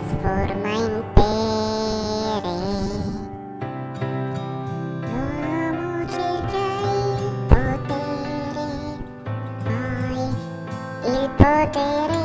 for in pere potere, poi il potere.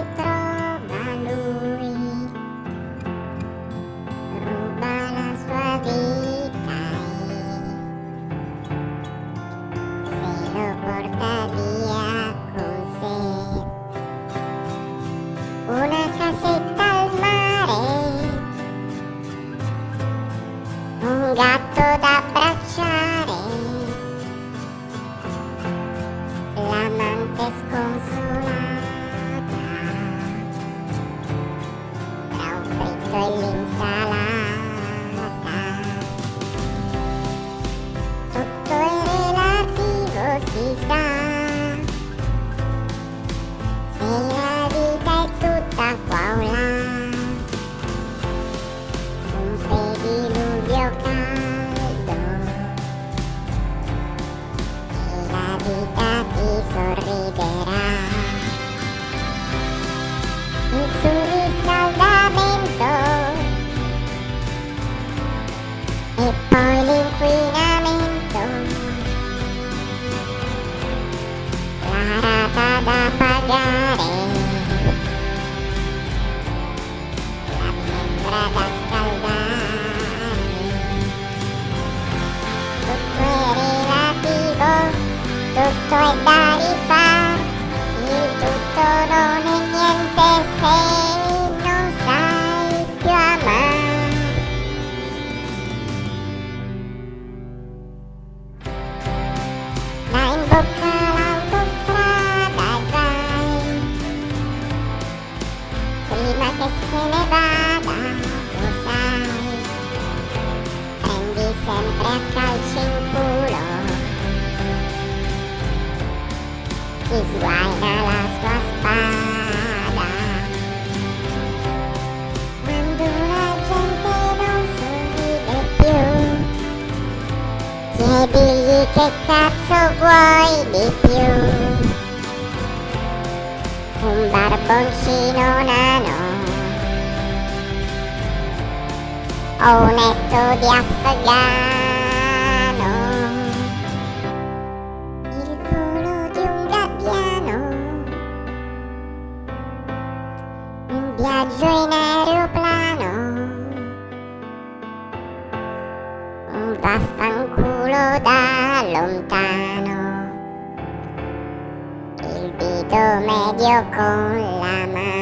Sì, la vita è tutta Paola. Un pedigio caldo. La vita ti sorriderà. Il suo riscaldamento. e poi to it down. si sguaina la sua spada. Quando la gente non si vede più, chiedigli che cazzo vuoi di più. Un barboncino nano o un etto di afgano. viaggio in aeroplano. Un vaffanculo da lontano. Il dito medio con la mano.